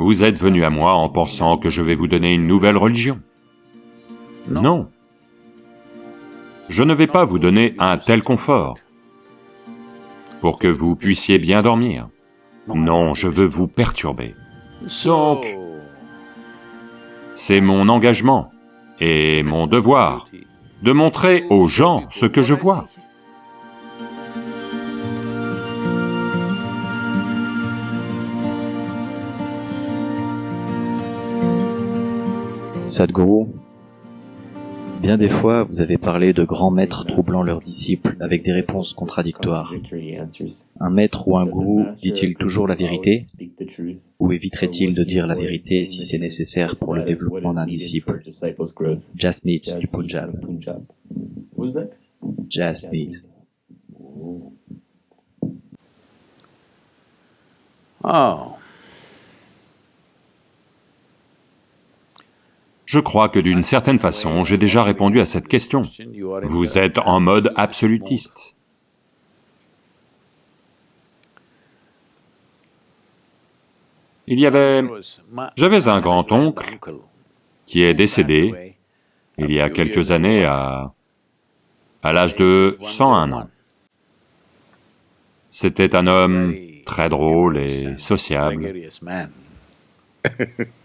Vous êtes venu à moi en pensant que je vais vous donner une nouvelle religion. Non. Je ne vais pas vous donner un tel confort pour que vous puissiez bien dormir. Non, je veux vous perturber. Donc, c'est mon engagement et mon devoir de montrer aux gens ce que je vois. Sadhguru, bien des fois vous avez parlé de grands maîtres troublant leurs disciples avec des réponses contradictoires. Un maître ou un gourou dit-il toujours la vérité? ou éviterait-il de dire la vérité si c'est nécessaire pour le développement d'un disciple? Jasmeet du Punjab. Jasmeet. Oh, Je crois que d'une certaine façon, j'ai déjà répondu à cette question. Vous êtes en mode absolutiste. Il y avait... J'avais un grand-oncle qui est décédé il y a quelques années à... à l'âge de 101 ans. C'était un homme très drôle et sociable.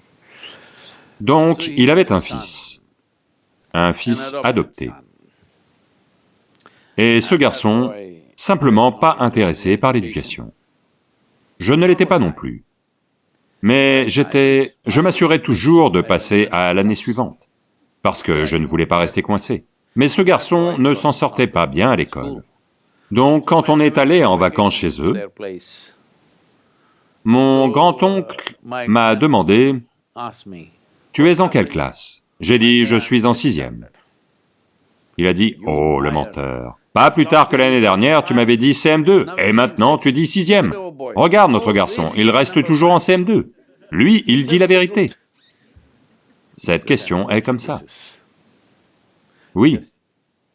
Donc, il avait un fils, un fils adopté. Et ce garçon, simplement pas intéressé par l'éducation. Je ne l'étais pas non plus. Mais j'étais... je m'assurais toujours de passer à l'année suivante, parce que je ne voulais pas rester coincé. Mais ce garçon ne s'en sortait pas bien à l'école. Donc quand on est allé en vacances chez eux, mon grand-oncle m'a demandé tu es en quelle classe? J'ai dit, je suis en sixième. Il a dit, oh, le menteur. Pas plus tard que l'année dernière, tu m'avais dit CM2, et maintenant tu dis sixième. Regarde notre garçon, il reste toujours en CM2. Lui, il dit la vérité. Cette question est comme ça. Oui.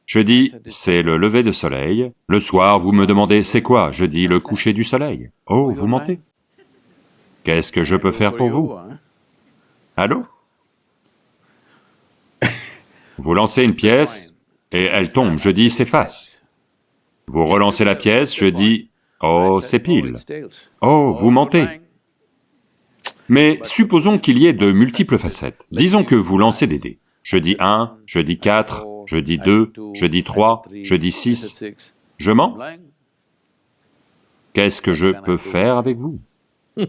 Je dis, c'est le lever de soleil. Le soir, vous me demandez, c'est quoi? Je dis, le coucher du soleil. Oh, vous mentez? Qu'est-ce que je peux faire pour vous? Allô? Vous lancez une pièce, et elle tombe, je dis s'efface. Vous relancez la pièce, je dis, oh, c'est pile. Oh, vous mentez. Mais supposons qu'il y ait de multiples facettes. Disons que vous lancez des dés. Je dis 1, je dis 4, je dis 2, je dis 3, je dis 6. Je mens? Qu'est-ce que je peux faire avec vous?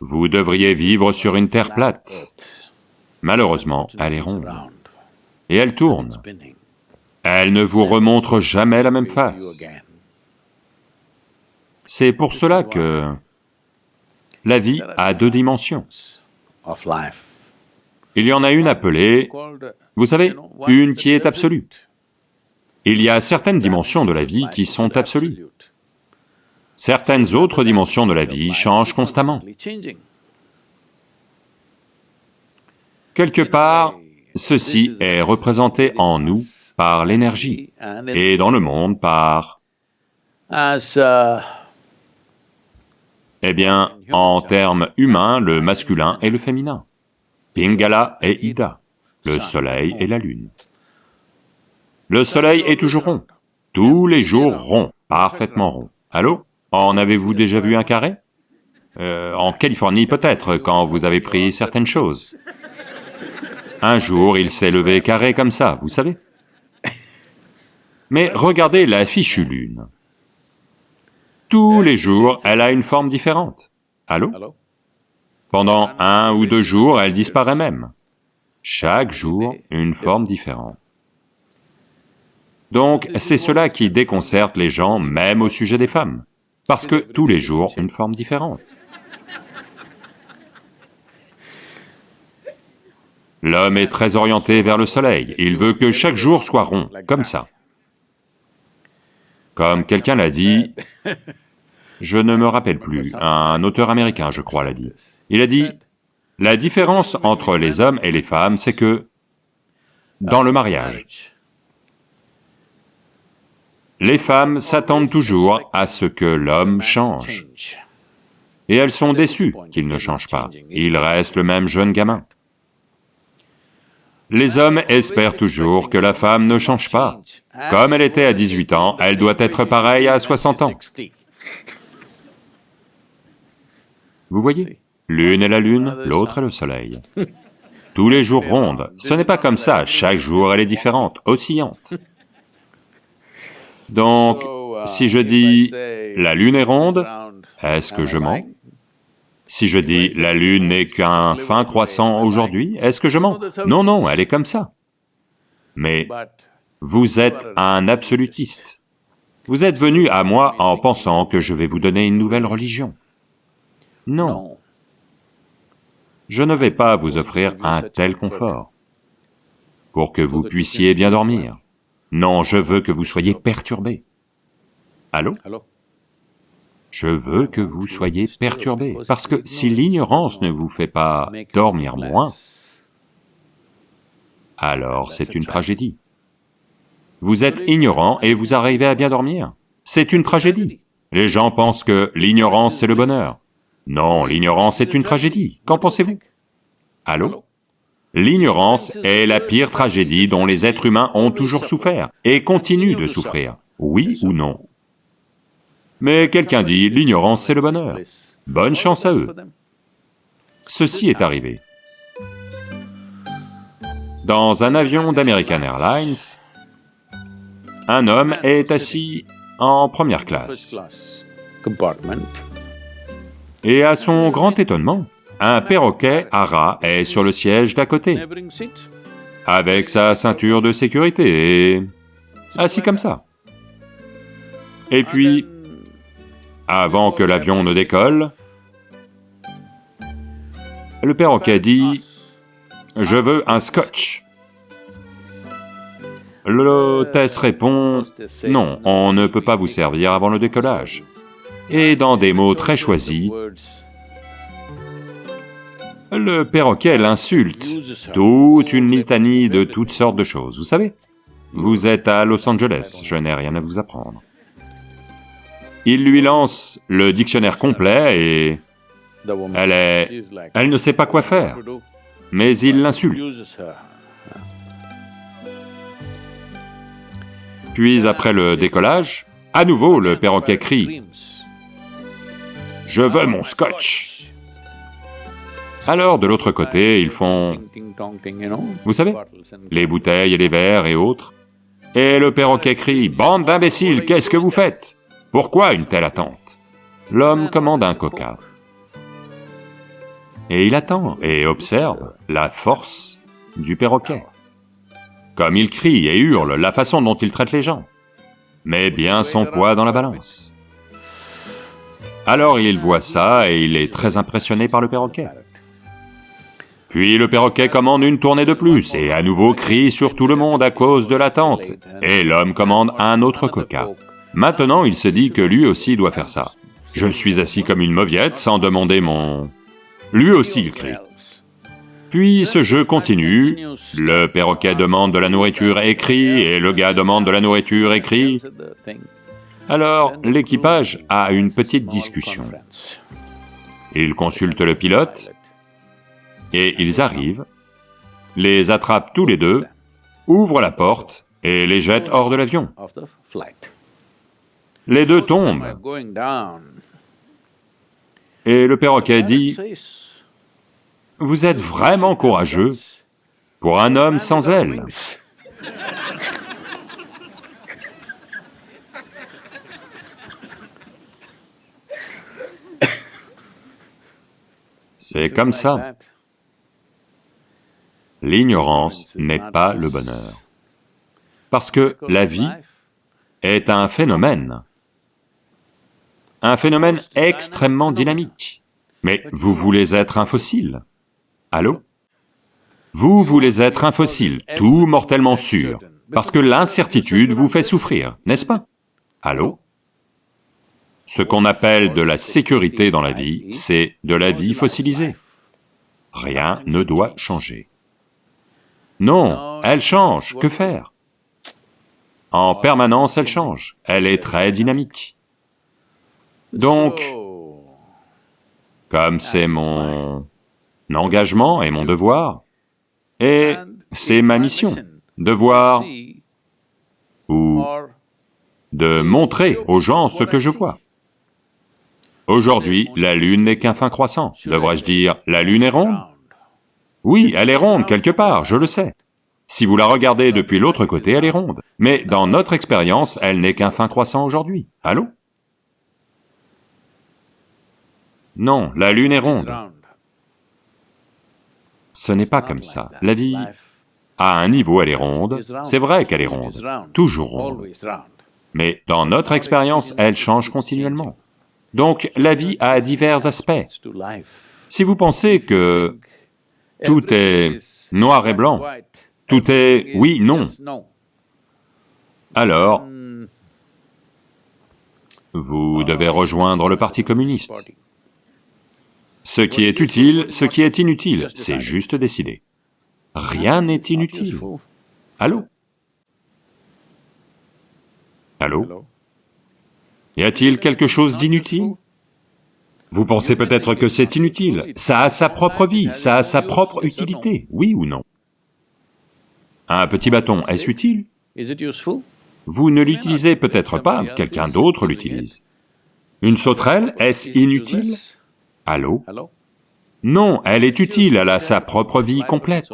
Vous devriez vivre sur une terre plate. Malheureusement, elle est ronde. Et elle tourne. Elle ne vous remontre jamais la même face. C'est pour cela que la vie a deux dimensions. Il y en a une appelée, vous savez, une qui est absolue. Il y a certaines dimensions de la vie qui sont absolues. Certaines autres dimensions de la vie changent constamment. Quelque part, ceci est représenté en nous par l'énergie, et dans le monde par... Eh bien, en termes humains, le masculin et le féminin. Pingala et Ida, le soleil et la lune. Le soleil est toujours rond, tous les jours rond, parfaitement rond. Allô? En avez-vous déjà vu un carré? Euh, En Californie peut-être, quand vous avez pris certaines choses. Un jour, il s'est levé carré comme ça, vous savez. Mais regardez la fichue lune. Tous les jours, elle a une forme différente. Allô? Pendant un ou deux jours, elle disparaît même. Chaque jour, une forme différente. Donc, c'est cela qui déconcerte les gens, même au sujet des femmes, parce que tous les jours, une forme différente. L'homme est très orienté vers le soleil, il veut que chaque jour soit rond, comme ça. Comme quelqu'un l'a dit, je ne me rappelle plus, un auteur américain, je crois, l'a dit. Il a dit, la différence entre les hommes et les femmes, c'est que dans le mariage, les femmes s'attendent toujours à ce que l'homme change. Et elles sont déçues qu'il ne change pas, il reste le même jeune gamin. Les hommes espèrent toujours que la femme ne change pas. Comme elle était à 18 ans, elle doit être pareille à 60 ans. Vous voyez L'une est la lune, l'autre est le soleil. Tous les jours rondes, ce n'est pas comme ça, chaque jour elle est différente, oscillante. Donc, si je dis « la lune est ronde », est-ce que je mens? Si je dis « la lune n'est qu'un fin croissant aujourd'hui », est-ce que je mens? Non, non, elle est comme ça. Mais vous êtes un absolutiste. Vous êtes venu à moi en pensant que je vais vous donner une nouvelle religion. Non. Je ne vais pas vous offrir un tel confort pour que vous puissiez bien dormir. Non, je veux que vous soyez perturbés. Allô? Je veux que vous soyez perturbés, parce que si l'ignorance ne vous fait pas dormir moins, alors c'est une tragédie. Vous êtes ignorant et vous arrivez à bien dormir. C'est une tragédie. Les gens pensent que l'ignorance c'est le bonheur. Non, l'ignorance est une tragédie. Qu'en pensez-vous Allô L'ignorance est la pire tragédie dont les êtres humains ont toujours souffert, et continuent de souffrir, oui ou non Mais quelqu'un dit, l'ignorance c'est le bonheur. Bonne chance à eux. Ceci est arrivé. Dans un avion d'American Airlines, un homme est assis en première classe. Et à son grand étonnement, un perroquet à rat est sur le siège d'à côté, avec sa ceinture de sécurité et... assis comme ça. Et puis, avant que l'avion ne décolle, le perroquet dit, « Je veux un scotch ». L'hôtesse répond, « Non, on ne peut pas vous servir avant le décollage. » Et dans des mots très choisis, le perroquet l'insulte, toute une litanie de toutes sortes de choses, vous savez. Vous êtes à Los Angeles, je n'ai rien à vous apprendre. Il lui lance le dictionnaire complet et... Elle est... Elle ne sait pas quoi faire, mais il l'insulte. Puis après le décollage, à nouveau le perroquet crie « Je veux mon scotch !» Alors, de l'autre côté, ils font... Vous savez, les bouteilles et les verres et autres. Et le perroquet crie, « Bande d'imbéciles, qu'est-ce que vous faites? Pourquoi une telle attente ?» L'homme commande un coca. Et il attend et observe la force du perroquet. Comme il crie et hurle, la façon dont il traite les gens, met bien son poids dans la balance. Alors il voit ça et il est très impressionné par le perroquet. Puis le perroquet commande une tournée de plus, et à nouveau crie sur tout le monde à cause de l'attente, et l'homme commande un autre coca. Maintenant il se dit que lui aussi doit faire ça. Je suis assis comme une mauviette sans demander mon... Lui aussi il crie. Puis ce jeu continue, le perroquet demande de la nourriture et crie, et le gars demande de la nourriture et crie. Alors l'équipage a une petite discussion. Il consulte le pilote, et ils arrivent, les attrapent tous les deux, ouvrent la porte et les jettent hors de l'avion. Les deux tombent. Et le perroquet dit, « Vous êtes vraiment courageux pour un homme sans ailes. » C'est comme ça. L'ignorance n'est pas le bonheur. Parce que la vie est un phénomène, un phénomène extrêmement dynamique. Mais vous voulez être un fossile? Allô? Vous voulez être un fossile, tout mortellement sûr, parce que l'incertitude vous fait souffrir, n'est-ce pas? Allô? Ce qu'on appelle de la sécurité dans la vie, c'est de la vie fossilisée. Rien ne doit changer. Non, elle change, que faire? En permanence, elle change, elle est très dynamique. Donc, comme c'est mon engagement et mon devoir, et c'est ma mission de voir ou de montrer aux gens ce que je vois. Aujourd'hui, la Lune n'est qu'un fin croissant. Devrais-je dire, la Lune est ronde? Oui, elle est ronde quelque part, je le sais. Si vous la regardez depuis l'autre côté, elle est ronde. Mais dans notre expérience, elle n'est qu'un fin croissant aujourd'hui. Allô? Non, la Lune est ronde. Ce n'est pas comme ça. La vie, à un niveau, elle est ronde, c'est vrai qu'elle est ronde, toujours ronde. Mais dans notre expérience, elle change continuellement. Donc la vie a divers aspects. Si vous pensez que tout est noir et blanc, tout est oui, non, alors vous devez rejoindre le Parti communiste. Ce qui est utile, ce qui est inutile, c'est juste décider. Rien n'est inutile. Allô? Allô? Y a-t-il quelque chose d'inutile? Vous pensez peut-être que c'est inutile, ça a sa propre vie, ça a sa propre utilité, oui ou non? Un petit bâton, est-ce utile? Vous ne l'utilisez peut-être pas, quelqu'un d'autre l'utilise. Une sauterelle, est-ce inutile? Allô? Non, elle est utile, elle a sa propre vie complète.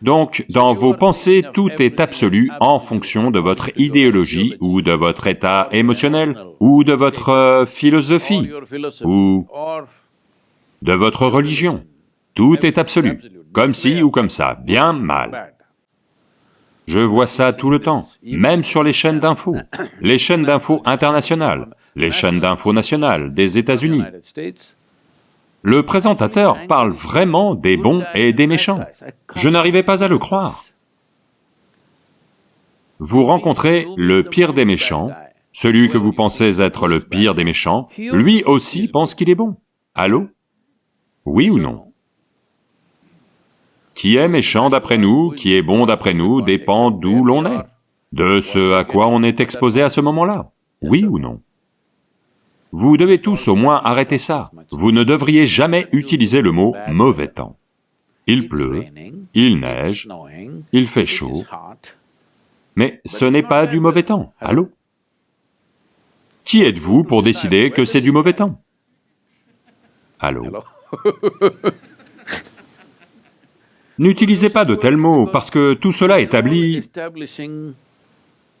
Donc, dans vos pensées, tout est absolu en fonction de votre idéologie ou de votre état émotionnel ou de votre euh, philosophie ou de votre religion. Tout est absolu, comme ci ou comme ça, bien mal. Je vois ça tout le temps, même sur les chaînes d'infos, les chaînes d'infos internationales, les chaînes d'infos nationales des États-Unis. Le présentateur parle vraiment des bons et des méchants. Je n'arrivais pas à le croire. Vous rencontrez le pire des méchants, celui que vous pensez être le pire des méchants, lui aussi pense qu'il est bon. Allô? Oui ou non? Qui est méchant d'après nous, qui est bon d'après nous, dépend d'où l'on est, de ce à quoi on est exposé à ce moment-là. Oui ou non? Vous devez tous au moins arrêter ça. Vous ne devriez jamais utiliser le mot « mauvais temps ». Il pleut, il neige, il fait chaud, mais ce n'est pas du mauvais temps, allô? Qui êtes-vous pour décider que c'est du mauvais temps? Allô? N'utilisez pas de tels mots, parce que tout cela établit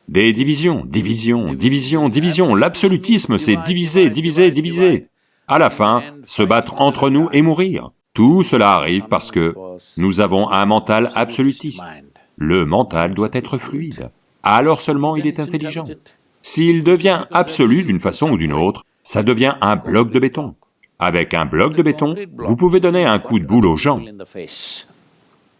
des divisions, divisions, divisions, divisions, l'absolutisme c'est diviser, diviser, diviser. À la fin, se battre entre nous et mourir. Tout cela arrive parce que nous avons un mental absolutiste. Le mental doit être fluide, alors seulement il est intelligent. S'il devient absolu d'une façon ou d'une autre, ça devient un bloc de béton. Avec un bloc de béton, vous pouvez donner un coup de boule aux gens.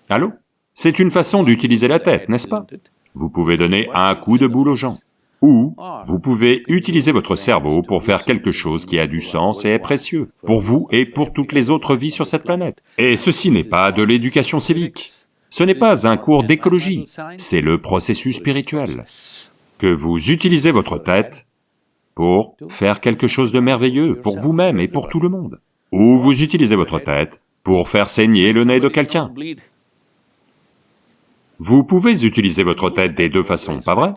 Allô? C'est une façon d'utiliser la tête, n'est-ce pas? Vous pouvez donner un coup de boule aux gens. Ou vous pouvez utiliser votre cerveau pour faire quelque chose qui a du sens et est précieux, pour vous et pour toutes les autres vies sur cette planète. Et ceci n'est pas de l'éducation civique, ce n'est pas un cours d'écologie, c'est le processus spirituel. Que vous utilisez votre tête pour faire quelque chose de merveilleux pour vous-même et pour tout le monde. Ou vous utilisez votre tête pour faire saigner le nez de quelqu'un. Vous pouvez utiliser votre tête des deux façons, pas vrai?